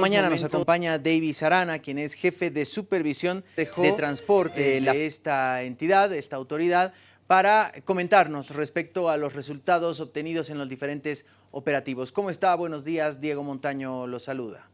Mañana nos acompaña Davis Arana, quien es jefe de supervisión de transporte de esta entidad, de esta autoridad, para comentarnos respecto a los resultados obtenidos en los diferentes operativos. ¿Cómo está? Buenos días, Diego Montaño lo saluda.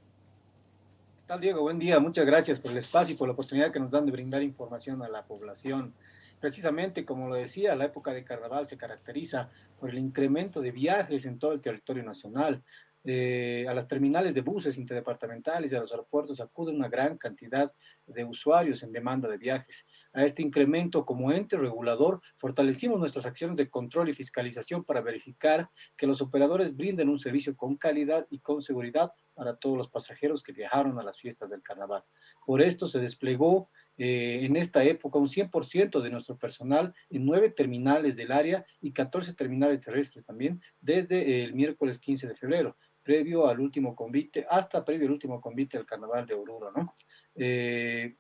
¿Qué tal, Diego? Buen día, muchas gracias por el espacio y por la oportunidad que nos dan de brindar información a la población. Precisamente, como lo decía, la época de carnaval se caracteriza por el incremento de viajes en todo el territorio nacional, eh, a las terminales de buses interdepartamentales y a los aeropuertos acude una gran cantidad de usuarios en demanda de viajes. A este incremento como ente regulador fortalecimos nuestras acciones de control y fiscalización para verificar que los operadores brinden un servicio con calidad y con seguridad para todos los pasajeros que viajaron a las fiestas del carnaval. Por esto se desplegó eh, en esta época un 100% de nuestro personal en nueve terminales del área y 14 terminales terrestres también desde el miércoles 15 de febrero previo al último convite, hasta previo al último convite del Carnaval de Oruro, ¿no? Eh,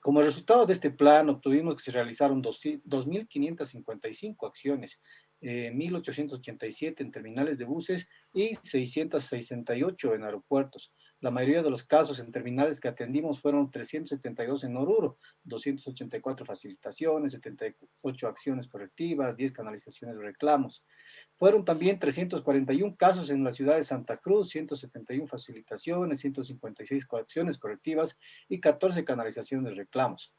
como resultado de este plan, obtuvimos que se realizaron 2.555 acciones, 1.887 eh, en terminales de buses y 668 en aeropuertos. La mayoría de los casos en terminales que atendimos fueron 372 en Oruro, 284 facilitaciones, 78 acciones correctivas, 10 canalizaciones de reclamos. Fueron también 341 casos en la ciudad de Santa Cruz, 171 facilitaciones, 156 acciones correctivas y 14 canalizaciones de reclamos.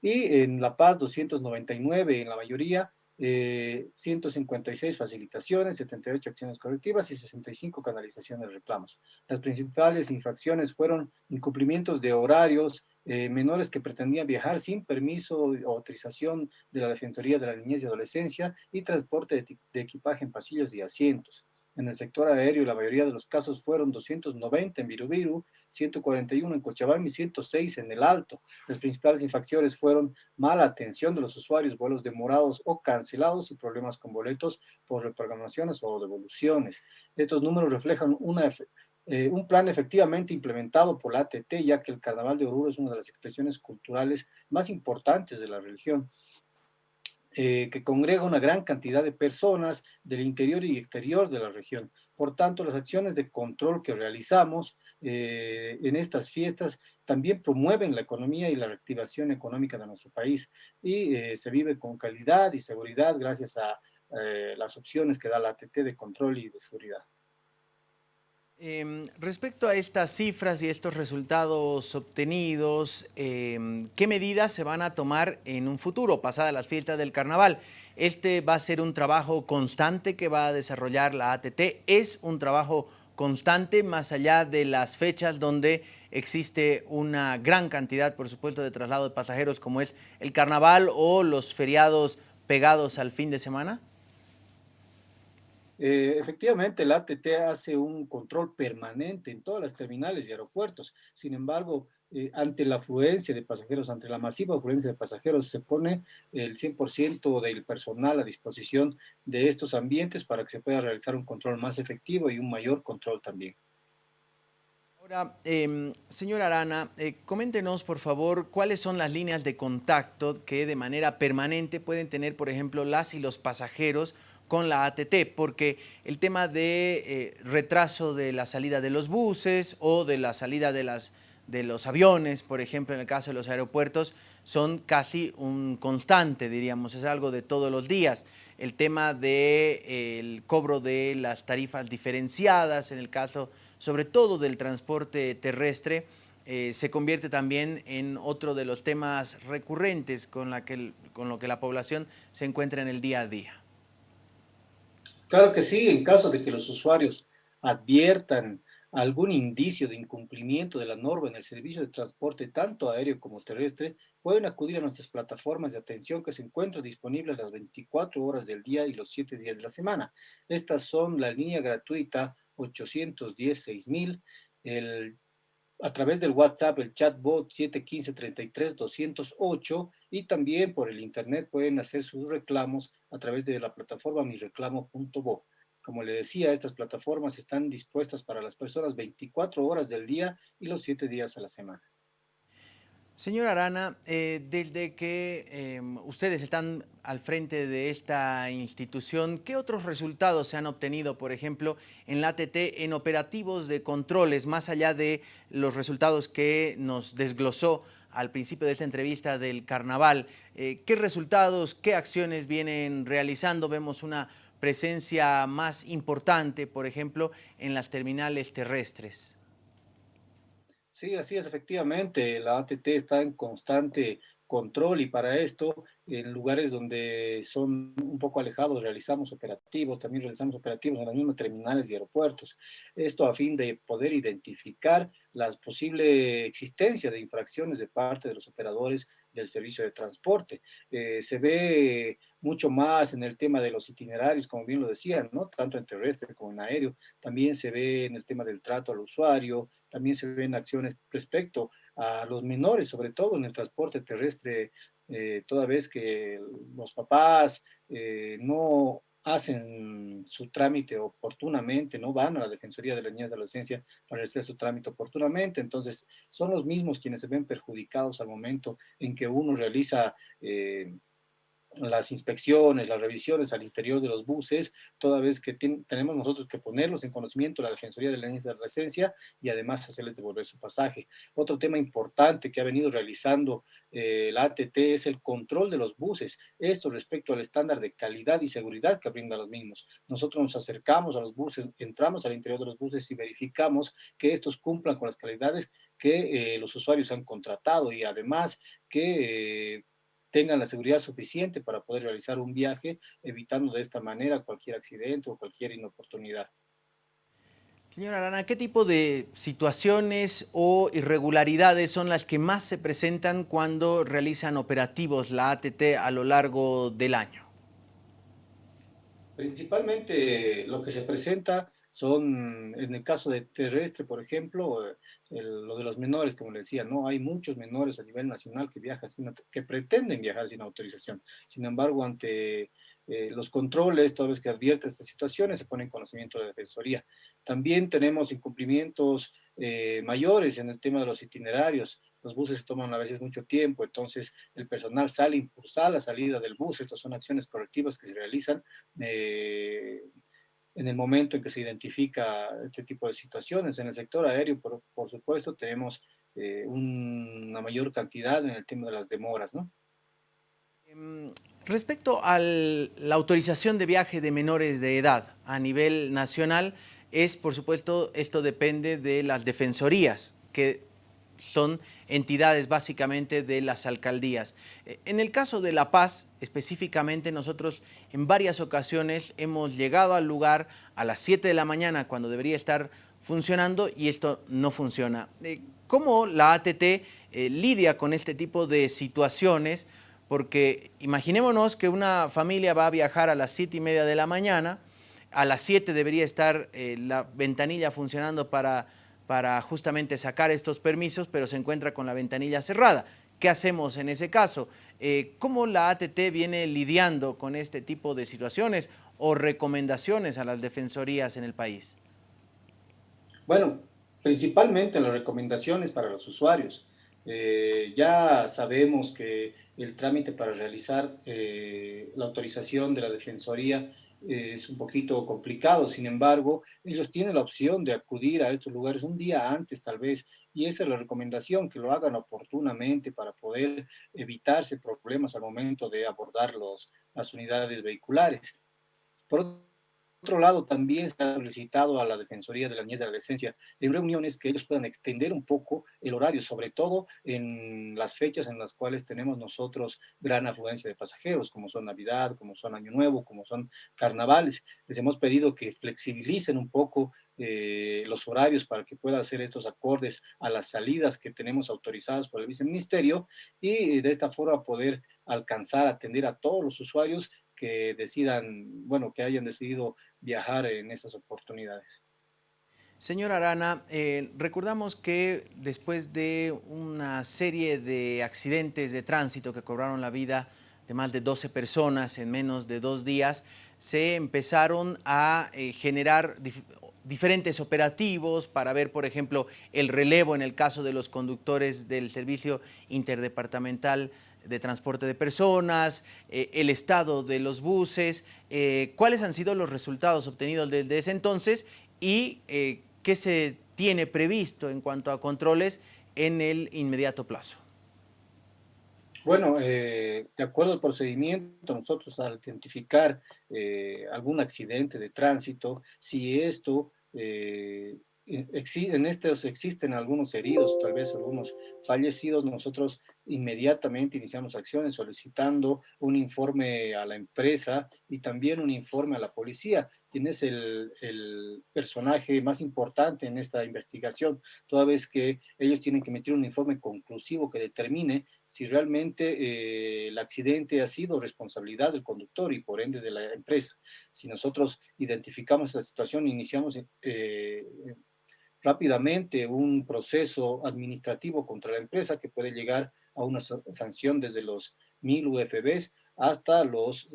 Y en La Paz, 299 en la mayoría, 156 eh, facilitaciones, 78 acciones correctivas y 65 canalizaciones de reclamos. Las principales infracciones fueron incumplimientos de horarios, eh, menores que pretendían viajar sin permiso o autorización de la Defensoría de la Niñez y Adolescencia y transporte de equipaje en pasillos y asientos. En el sector aéreo, la mayoría de los casos fueron 290 en Virubiru, 141 en Cochabamba y 106 en El Alto. Las principales infracciones fueron mala atención de los usuarios, vuelos demorados o cancelados y problemas con boletos por reprogramaciones o devoluciones. Estos números reflejan una eh, un plan efectivamente implementado por la ATT, ya que el Carnaval de Oruro es una de las expresiones culturales más importantes de la religión. Eh, que congrega una gran cantidad de personas del interior y exterior de la región. Por tanto, las acciones de control que realizamos eh, en estas fiestas también promueven la economía y la reactivación económica de nuestro país y eh, se vive con calidad y seguridad gracias a las opciones que da la ATT de control y de seguridad. Em, respecto a estas cifras y estos resultados obtenidos, em, ¿qué medidas se van a tomar en un futuro, pasadas las fiestas del carnaval? Este va a ser un trabajo constante que va a desarrollar la ATT, es un trabajo constante más allá de las fechas donde existe una gran cantidad, por supuesto, de traslado de pasajeros como es el carnaval o los feriados pegados al fin de semana? Eh, efectivamente, el ATT hace un control permanente en todas las terminales y aeropuertos. Sin embargo, eh, ante la afluencia de pasajeros, ante la masiva afluencia de pasajeros, se pone el 100% del personal a disposición de estos ambientes para que se pueda realizar un control más efectivo y un mayor control también. Ahora, eh, señor Arana, eh, coméntenos por favor cuáles son las líneas de contacto que de manera permanente pueden tener, por ejemplo, las y los pasajeros con la ATT, porque el tema de eh, retraso de la salida de los buses o de la salida de, las, de los aviones, por ejemplo, en el caso de los aeropuertos, son casi un constante, diríamos, es algo de todos los días. El tema del de, cobro de las tarifas diferenciadas, en el caso sobre todo del transporte terrestre, eh, se convierte también en otro de los temas recurrentes con, la que, con lo que la población se encuentra en el día a día. Claro que sí, en caso de que los usuarios adviertan algún indicio de incumplimiento de la norma en el servicio de transporte tanto aéreo como terrestre, pueden acudir a nuestras plataformas de atención que se encuentran disponibles las 24 horas del día y los 7 días de la semana. Estas son la línea gratuita 810-6000, el a través del WhatsApp, el chatbot 715-33-208 y también por el internet pueden hacer sus reclamos a través de la plataforma mireclamo.bo. Como le decía, estas plataformas están dispuestas para las personas 24 horas del día y los 7 días a la semana. Señora Arana, eh, desde que em, ustedes están al frente de esta institución, ¿qué otros resultados se han obtenido, por ejemplo, en la ATT en operativos de controles, más allá de los resultados que nos desglosó al principio de esta entrevista del carnaval? Eh, ¿Qué resultados, qué acciones vienen realizando? Vemos una presencia más importante, por ejemplo, en las terminales terrestres. Sí, así es, efectivamente, la ATT está en constante control y para esto, en lugares donde son un poco alejados, realizamos operativos, también realizamos operativos en las mismas terminales y aeropuertos. Esto a fin de poder identificar la posible existencia de infracciones de parte de los operadores del servicio de transporte. Eh, se ve mucho más en el tema de los itinerarios, como bien lo decían, ¿no? Tanto en terrestre como en aéreo. También se ve en el tema del trato al usuario, también se ven acciones respecto a los menores, sobre todo en el transporte terrestre, eh, toda vez que los papás eh, no hacen su trámite oportunamente, no van a la Defensoría de las Niñas de la Adolescencia para hacer su trámite oportunamente, entonces son los mismos quienes se ven perjudicados al momento en que uno realiza eh, las inspecciones, las revisiones al interior de los buses, toda vez que tenemos nosotros que ponerlos en conocimiento de la Defensoría de la Niñas de Adolescencia y además hacerles devolver su pasaje. Otro tema importante que ha venido realizando eh, la ATT es el control de los buses, esto respecto al estándar de calidad y seguridad que brinda los mismos. Nosotros nos acercamos a los buses, entramos al interior de los buses y verificamos que estos cumplan con las calidades que eh, los usuarios han contratado y además que... Eh, tengan la seguridad suficiente para poder realizar un viaje, evitando de esta manera cualquier accidente o cualquier inoportunidad. Señora Arana, ¿qué tipo de situaciones o irregularidades son las que más se presentan cuando realizan operativos la ATT a lo largo del año? Principalmente lo que se presenta son, en el caso de terrestre, por ejemplo, lo de los menores, como le decía, no hay muchos menores a nivel nacional que viajan sin, que pretenden viajar sin autorización. Sin embargo, ante eh, los controles, toda vez que advierte estas situaciones, se pone en conocimiento de la Defensoría. También tenemos incumplimientos eh, mayores en el tema de los itinerarios. Los buses toman a veces mucho tiempo, entonces el personal sale a impulsar la salida del bus. Estas son acciones correctivas que se realizan eh, en el momento en que se identifica este tipo de situaciones. En el sector aéreo, por, por supuesto, tenemos eh, una mayor cantidad en el tema de las demoras, ¿no? Em, respecto a la autorización de viaje de menores de edad a nivel nacional, es, por supuesto, esto depende de las defensorías, que son entidades básicamente de las alcaldías. Eh, en el caso de La Paz, específicamente, nosotros en varias ocasiones hemos llegado al lugar a las 7 de la mañana cuando debería estar funcionando y esto no funciona. Eh, ¿Cómo la ATT eh, lidia con este tipo de situaciones? Porque imaginémonos que una familia va a viajar a las 7 y media de la mañana, a las 7 debería estar la ventanilla funcionando para para justamente sacar estos permisos, pero se encuentra con la ventanilla cerrada. ¿Qué hacemos en ese caso? Eh, ¿Cómo la ATT viene lidiando con este tipo de situaciones o recomendaciones a las defensorías en el país? Bueno, principalmente las recomendaciones para los usuarios. Eh, ya sabemos que el trámite para realizar eh, la autorización de la Defensoría es un poquito complicado, sin embargo, ellos tienen la opción de acudir a estos lugares un día antes tal vez, y esa es la recomendación, que lo hagan oportunamente para poder evitarse problemas al momento de abordar los, las unidades vehiculares. Por otro lado, también se ha solicitado a la Defensoría de la Niñez de la Adolescencia en reuniones que ellos puedan extender un poco el horario, sobre todo en las fechas en las cuales tenemos nosotros gran afluencia de pasajeros, como son Navidad, como son Año Nuevo, como son carnavales. Les hemos pedido que flexibilicen un poco eh, los horarios para que puedan hacer estos acordes a las salidas que tenemos autorizadas por el viceministerio y de esta forma poder alcanzar, atender a todos los usuarios que decidan, bueno, que hayan decidido viajar en esas oportunidades. Señor Arana, eh, recordamos que después de una serie de accidentes de tránsito que cobraron la vida de más de 12 personas en menos de dos días, se empezaron a eh, generar diferentes operativos para ver, por ejemplo, el relevo en el caso de los conductores del Servicio Interdepartamental de Transporte de Personas, eh, el estado de los buses, eh, cuáles han sido los resultados obtenidos desde ese entonces y eh, qué se tiene previsto en cuanto a controles en el inmediato plazo. Bueno, de acuerdo al procedimiento, nosotros al identificar algún accidente de tránsito, si esto en estos existen algunos heridos, tal vez algunos fallecidos, nosotros inmediatamente iniciamos acciones solicitando un informe a la empresa y también un informe a la policía, quien es el, personaje más importante en esta investigación, toda vez que ellos tienen que emitir un informe conclusivo que determine si realmente eh, el accidente ha sido responsabilidad del conductor y por ende de la empresa. Si nosotros identificamos esta situación, iniciamos eh, rápidamente un proceso administrativo contra la empresa que puede llegar a una sanción desde los 1000 UFBs hasta los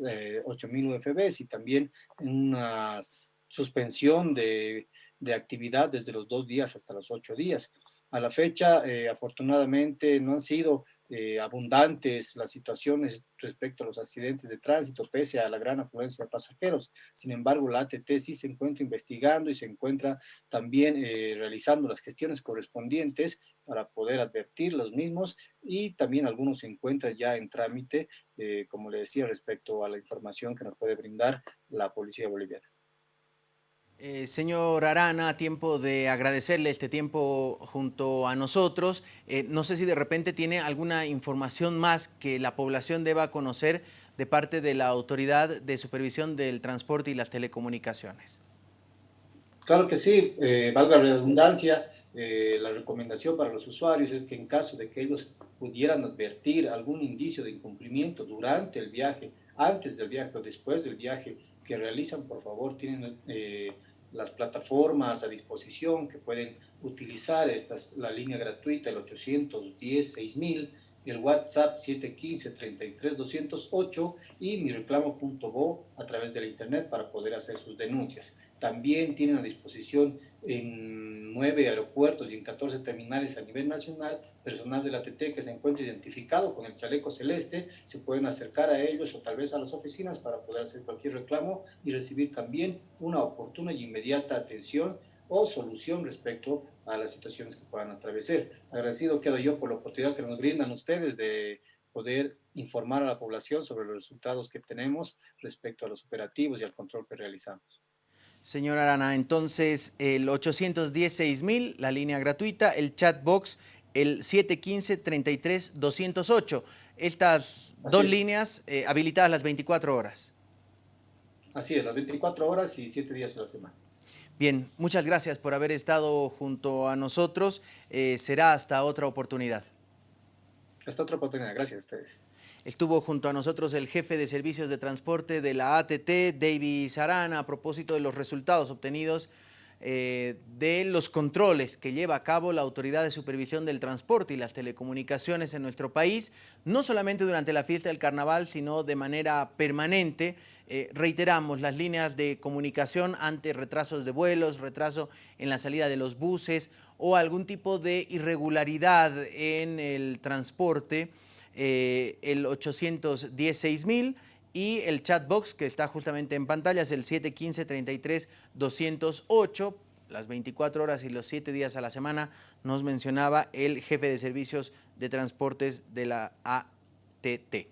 8000 eh, UFBs y también una suspensión de, de, actividad desde los dos días hasta los ocho días. A la fecha, eh, afortunadamente, no han sido eh, abundantes las situaciones respecto a los accidentes de tránsito, pese a la gran afluencia de pasajeros. Sin embargo, la ATT sí se encuentra investigando y se encuentra también eh, realizando las gestiones correspondientes para poder advertir los mismos y también algunos se encuentran ya en trámite, eh, como le decía, respecto a la información que nos puede brindar la Policía Boliviana. Eh, señor Arana, tiempo de agradecerle este tiempo junto a nosotros. Eh, no sé si de repente tiene alguna información más que la población deba conocer de parte de la Autoridad de Supervisión del Transporte y las Telecomunicaciones. Claro que sí, eh, valga la redundancia, la recomendación para los usuarios es que en caso de que ellos pudieran advertir algún indicio de incumplimiento durante el viaje, antes del viaje o después del viaje, que realizan, por favor, tienen eh, las plataformas a disposición que pueden utilizar. Esta es la línea gratuita, el 810-6000, el WhatsApp 715-33-208 y mi reclamo.bo a través de la internet para poder hacer sus denuncias. También tienen a disposición en nueve aeropuertos y en 14 terminales a nivel nacional, personal de la TT que se encuentra identificado con el chaleco celeste, se pueden acercar a ellos o tal vez a las oficinas para poder hacer cualquier reclamo y recibir también una oportuna y inmediata atención o solución respecto a las situaciones que puedan atravesar. Agradecido quedo yo por la oportunidad que nos brindan ustedes de poder informar a la población sobre los resultados que tenemos respecto a los operativos y al control que realizamos. Señora Arana, entonces el 810-6000, la línea gratuita, el chat box, el 715-33-208. Estas dos líneas eh, habilitadas las 24 horas. Así es, las 24 horas y 7 días a la semana. Bien, muchas gracias por haber estado junto a nosotros. Eh, será hasta otra oportunidad. Hasta otra oportunidad. Gracias a ustedes. Estuvo junto a nosotros el jefe de servicios de transporte de la ATT, David Sarana, a propósito de los resultados obtenidos eh, de los controles que lleva a cabo la Autoridad de Supervisión del Transporte y las Telecomunicaciones en nuestro país, no solamente durante la fiesta del carnaval, sino de manera permanente. Eh, reiteramos las líneas de comunicación ante retrasos de vuelos, retraso en la salida de los buses o algún tipo de irregularidad en el transporte eh, el 816.000 y el chatbox que está justamente en pantalla es el 715-33-208, las 24 horas y los 7 días a la semana, nos mencionaba el jefe de servicios de transportes de la ATT.